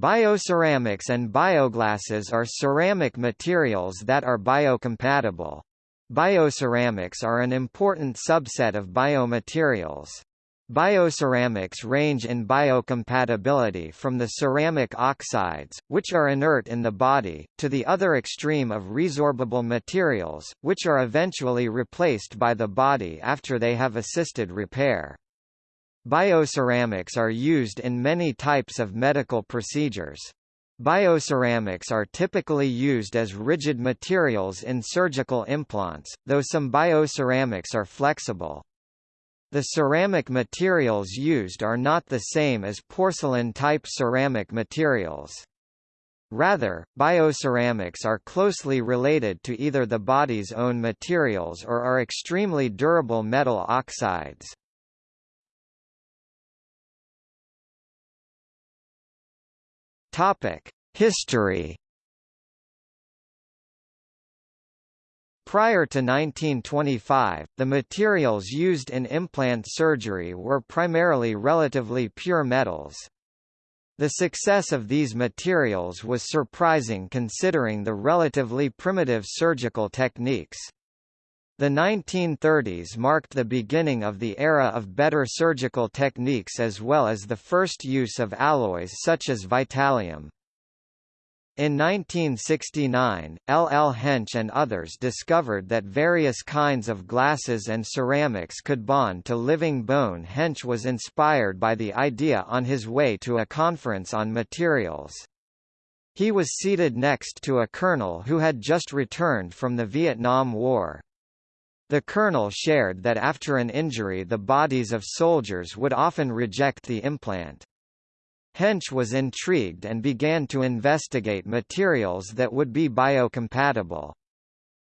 Bioceramics and bioglasses are ceramic materials that are biocompatible. Bioceramics are an important subset of biomaterials. Bioceramics range in biocompatibility from the ceramic oxides, which are inert in the body, to the other extreme of resorbable materials, which are eventually replaced by the body after they have assisted repair. Bioceramics are used in many types of medical procedures. Bioceramics are typically used as rigid materials in surgical implants, though some bioceramics are flexible. The ceramic materials used are not the same as porcelain-type ceramic materials. Rather, bioceramics are closely related to either the body's own materials or are extremely durable metal oxides. Topic: History. Prior to 1925, the materials used in implant surgery were primarily relatively pure metals. The success of these materials was surprising considering the relatively primitive surgical techniques. The 1930s marked the beginning of the era of better surgical techniques as well as the first use of alloys such as Vitallium. In 1969, L. L. Hench and others discovered that various kinds of glasses and ceramics could bond to living bone Hench was inspired by the idea on his way to a conference on materials. He was seated next to a colonel who had just returned from the Vietnam War. The colonel shared that after an injury the bodies of soldiers would often reject the implant. Hench was intrigued and began to investigate materials that would be biocompatible.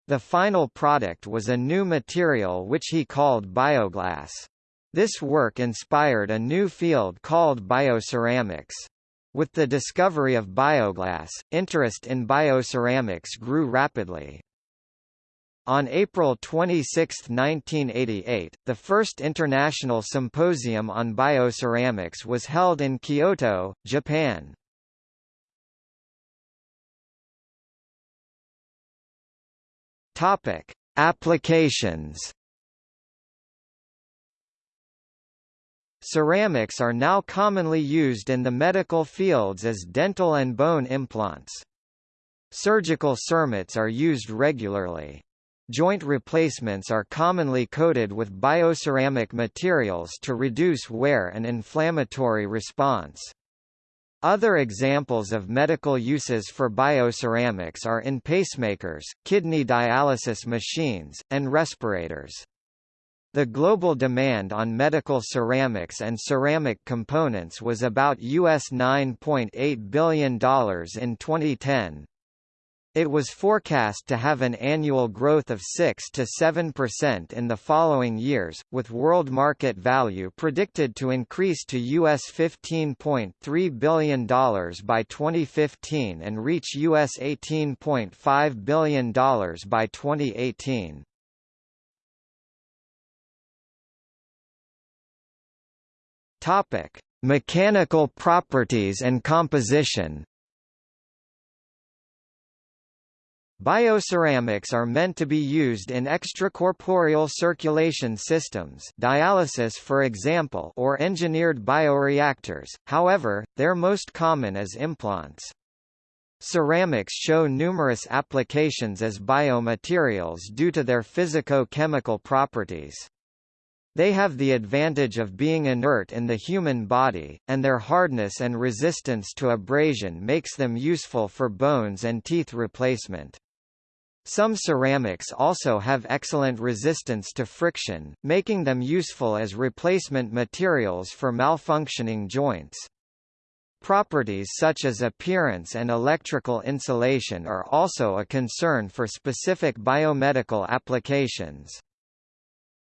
The final product was a new material which he called bioglass. This work inspired a new field called bioceramics. With the discovery of bioglass, interest in bioceramics grew rapidly. On April 26, 1988, the first international symposium on bioceramics was held in Kyoto, Japan. Topic: Applications. Ceramics are now commonly used in the medical fields as dental and bone implants. Surgical cermets are used regularly. Joint replacements are commonly coated with bioceramic materials to reduce wear and inflammatory response. Other examples of medical uses for bioceramics are in pacemakers, kidney dialysis machines, and respirators. The global demand on medical ceramics and ceramic components was about US $9.8 billion in 2010. It was forecast to have an annual growth of 6 to 7% in the following years, with world market value predicted to increase to US $15.3 billion by 2015 and reach US $18.5 billion by 2018. Topic: Mechanical properties and composition. Bioceramics are meant to be used in extracorporeal circulation systems dialysis for example or engineered bioreactors, however, they're most common as implants. Ceramics show numerous applications as biomaterials due to their physico-chemical properties. They have the advantage of being inert in the human body, and their hardness and resistance to abrasion makes them useful for bones and teeth replacement. Some ceramics also have excellent resistance to friction, making them useful as replacement materials for malfunctioning joints. Properties such as appearance and electrical insulation are also a concern for specific biomedical applications.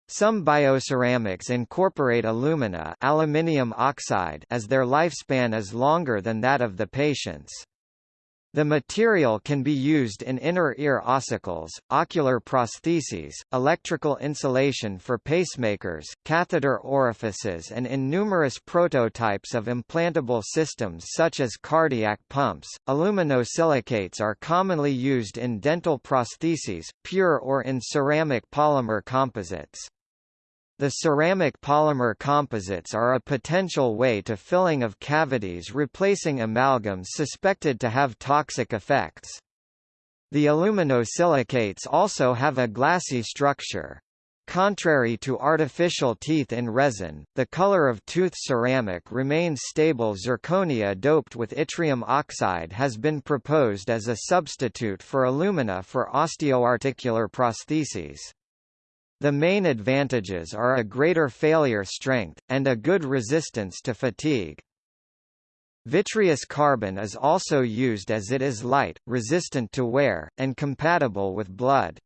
Some bioceramics incorporate alumina aluminium oxide as their lifespan is longer than that of the patient's. The material can be used in inner ear ossicles, ocular prostheses, electrical insulation for pacemakers, catheter orifices and in numerous prototypes of implantable systems such as cardiac pumps. Aluminosilicates are commonly used in dental prostheses, pure or in ceramic polymer composites. The ceramic polymer composites are a potential way to filling of cavities replacing amalgams suspected to have toxic effects. The aluminosilicates also have a glassy structure. Contrary to artificial teeth in resin, the color of tooth ceramic remains stable. Zirconia doped with yttrium oxide has been proposed as a substitute for alumina for osteoarticular prostheses. The main advantages are a greater failure strength, and a good resistance to fatigue. Vitreous carbon is also used as it is light, resistant to wear, and compatible with blood.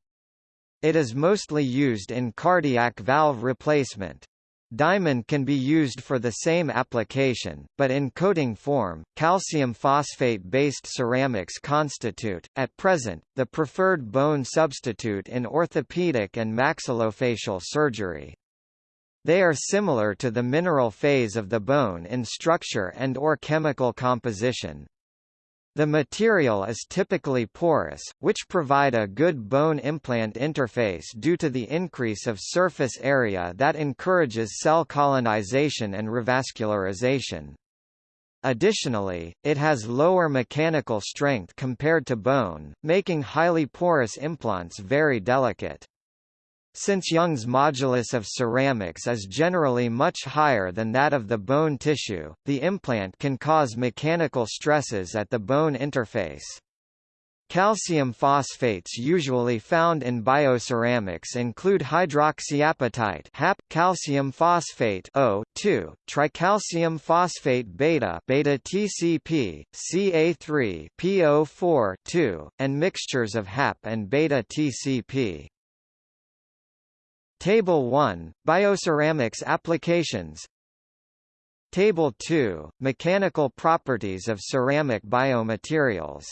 It is mostly used in cardiac valve replacement. Diamond can be used for the same application, but in coating form, calcium phosphate-based ceramics constitute, at present, the preferred bone substitute in orthopedic and maxillofacial surgery. They are similar to the mineral phase of the bone in structure and or chemical composition. The material is typically porous, which provide a good bone implant interface due to the increase of surface area that encourages cell colonization and revascularization. Additionally, it has lower mechanical strength compared to bone, making highly porous implants very delicate. Since Young's modulus of ceramics is generally much higher than that of the bone tissue, the implant can cause mechanical stresses at the bone interface. Calcium phosphates usually found in bioceramics include hydroxyapatite (HAP), calcium phosphate O2, tricalcium phosphate beta, beta TCP, Ca3, PO4 2, and mixtures of HAP and beta TCP. Table 1 Bioceramics applications. Table 2 Mechanical properties of ceramic biomaterials.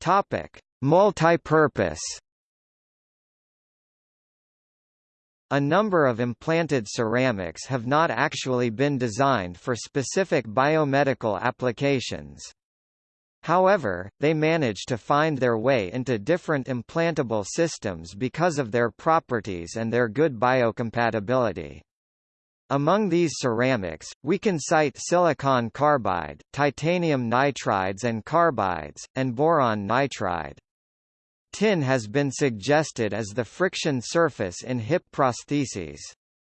Topic. Multipurpose. A number of implanted ceramics have not actually been designed for specific biomedical applications. However, they manage to find their way into different implantable systems because of their properties and their good biocompatibility. Among these ceramics, we can cite silicon carbide, titanium nitrides and carbides, and boron nitride. Tin has been suggested as the friction surface in hip prostheses.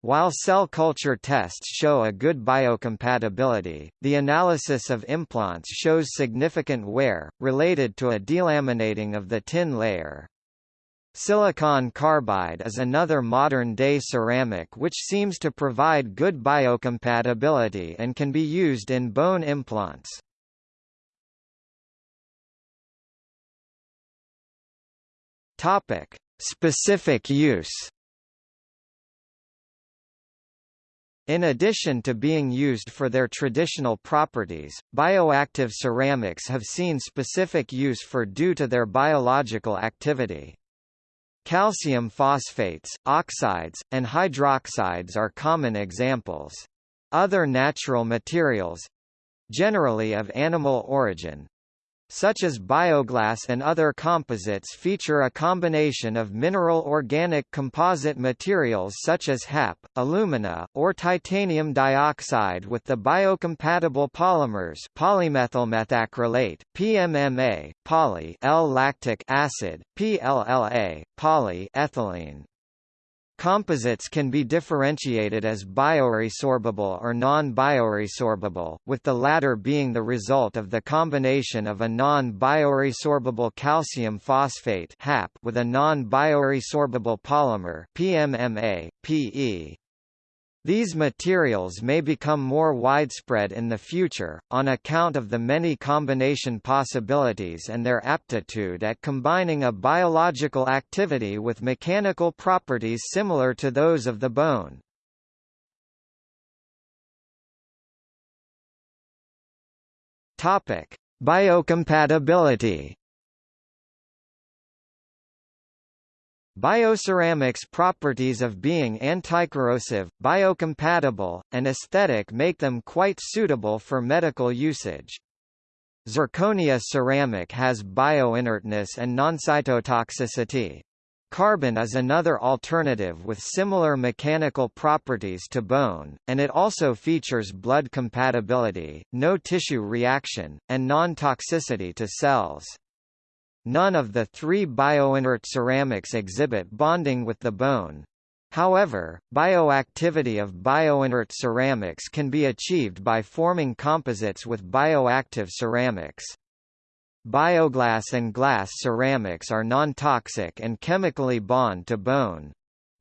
While cell culture tests show a good biocompatibility, the analysis of implants shows significant wear, related to a delaminating of the tin layer. Silicon carbide is another modern-day ceramic which seems to provide good biocompatibility and can be used in bone implants. Topic: Specific use. In addition to being used for their traditional properties, bioactive ceramics have seen specific use for due to their biological activity. Calcium phosphates, oxides, and hydroxides are common examples. Other natural materials—generally of animal origin, such as bioglass and other composites feature a combination of mineral-organic composite materials such as HAP, alumina, or titanium dioxide with the biocompatible polymers polymethylmethacrylate, PMMA, poly L-lactic acid, PLLA, polyethylene. Composites can be differentiated as bioresorbable or non-bioresorbable, with the latter being the result of the combination of a non-bioresorbable calcium phosphate with a non-bioresorbable polymer PMMA, PE. These materials may become more widespread in the future, on account of the many combination possibilities and their aptitude at combining a biological activity with mechanical properties similar to those of the bone. Biocompatibility. Bioceramics' properties of being anticorrosive, biocompatible, and aesthetic make them quite suitable for medical usage. Zirconia ceramic has bioinertness and non-cytotoxicity. Carbon is another alternative with similar mechanical properties to bone, and it also features blood compatibility, no tissue reaction, and non-toxicity to cells. None of the three bioinert ceramics exhibit bonding with the bone. However, bioactivity of bioinert ceramics can be achieved by forming composites with bioactive ceramics. Bioglass and glass ceramics are non-toxic and chemically bond to bone.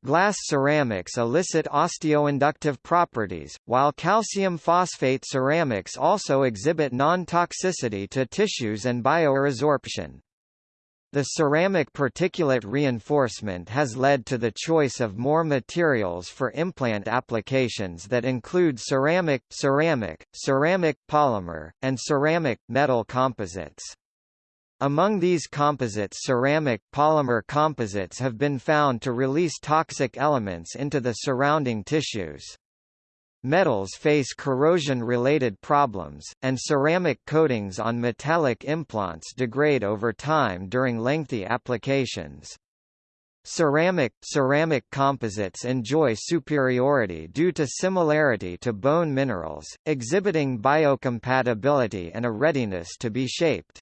Glass ceramics elicit osteoinductive properties, while calcium phosphate ceramics also exhibit non-toxicity to tissues and bioresorption. The ceramic particulate reinforcement has led to the choice of more materials for implant applications that include ceramic, ceramic, ceramic polymer, and ceramic metal composites. Among these composites ceramic polymer composites have been found to release toxic elements into the surrounding tissues. Metals face corrosion-related problems, and ceramic coatings on metallic implants degrade over time during lengthy applications. Ceramic ceramic composites enjoy superiority due to similarity to bone minerals, exhibiting biocompatibility and a readiness to be shaped.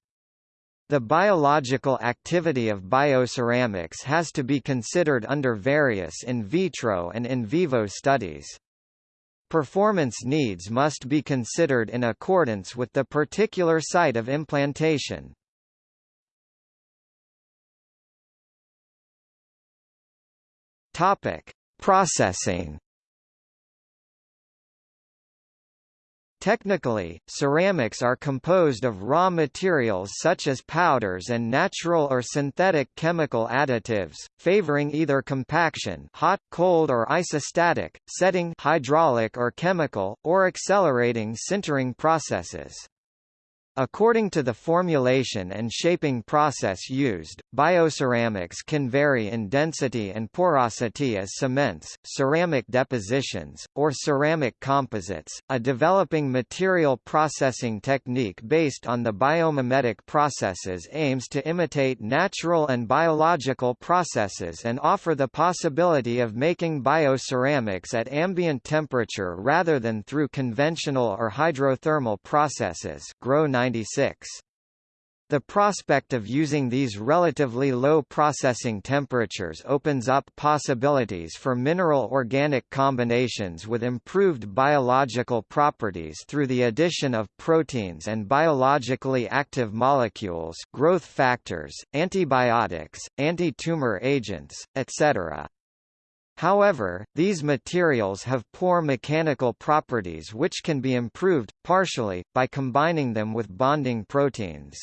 The biological activity of bioceramics has to be considered under various in vitro and in vivo studies. Performance needs must be considered in accordance with the particular site of implantation. Topic: Processing Technically, ceramics are composed of raw materials such as powders and natural or synthetic chemical additives, favoring either compaction hot, cold or isostatic, setting hydraulic or chemical, or accelerating sintering processes. According to the formulation and shaping process used, bioceramics can vary in density and porosity as cements, ceramic depositions, or ceramic composites. A developing material processing technique based on the biomimetic processes aims to imitate natural and biological processes and offer the possibility of making bioceramics at ambient temperature rather than through conventional or hydrothermal processes. Grow 96. The prospect of using these relatively low processing temperatures opens up possibilities for mineral-organic combinations with improved biological properties through the addition of proteins and biologically active molecules growth factors, antibiotics, anti-tumor agents, etc. However, these materials have poor mechanical properties which can be improved, partially, by combining them with bonding proteins.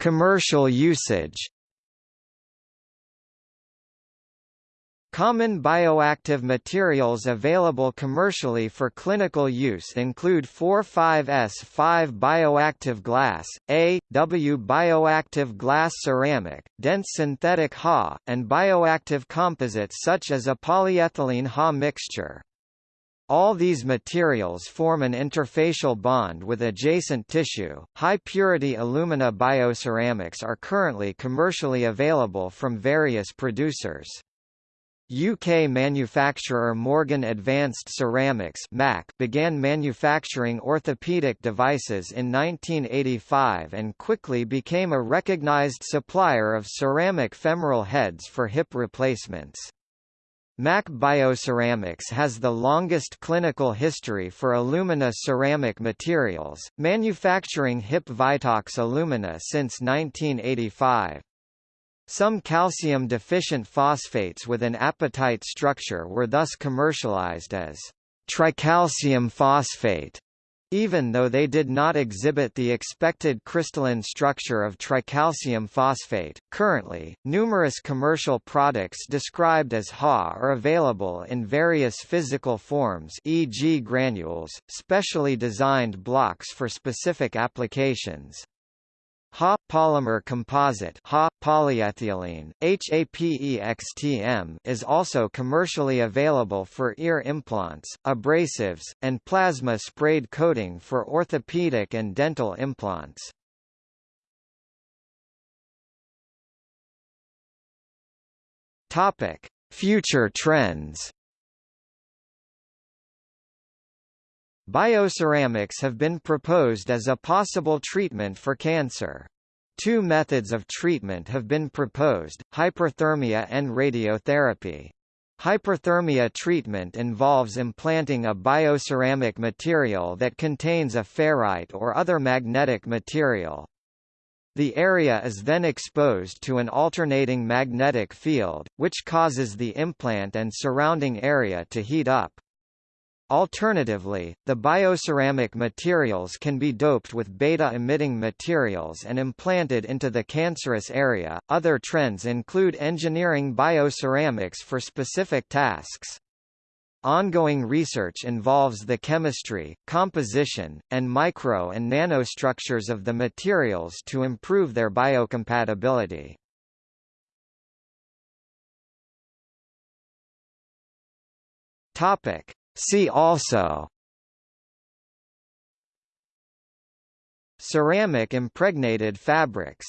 Commercial usage Common bioactive materials available commercially for clinical use include 4,5S5 bioactive glass, A, W bioactive glass ceramic, dense synthetic Ha, and bioactive composites such as a polyethylene Ha mixture. All these materials form an interfacial bond with adjacent tissue. High purity alumina bioceramics are currently commercially available from various producers. UK manufacturer Morgan Advanced Ceramics (MAC) began manufacturing orthopedic devices in 1985 and quickly became a recognized supplier of ceramic femoral heads for hip replacements. MAC Bioceramics has the longest clinical history for alumina ceramic materials, manufacturing HIP Vitox alumina since 1985. Some calcium-deficient phosphates with an apatite structure were thus commercialized as tricalcium phosphate Even though they did not exhibit the expected crystalline structure of tricalcium phosphate, currently, numerous commercial products described as Ha are available in various physical forms e.g. granules, specially designed blocks for specific applications. Ha polymer composite Ha polyethylene HAPEXTM is also commercially available for ear implants, abrasives, and plasma sprayed coating for orthopedic and dental implants. Topic: Future trends. Bioceramics have been proposed as a possible treatment for cancer. Two methods of treatment have been proposed, hyperthermia and radiotherapy. Hyperthermia treatment involves implanting a bioceramic material that contains a ferrite or other magnetic material. The area is then exposed to an alternating magnetic field, which causes the implant and surrounding area to heat up. Alternatively, the bioceramic materials can be doped with beta-emitting materials and implanted into the cancerous area. Other trends include engineering bioceramics for specific tasks. Ongoing research involves the chemistry, composition, and micro and nanostructures of the materials to improve their biocompatibility. Topic: See also Ceramic impregnated fabrics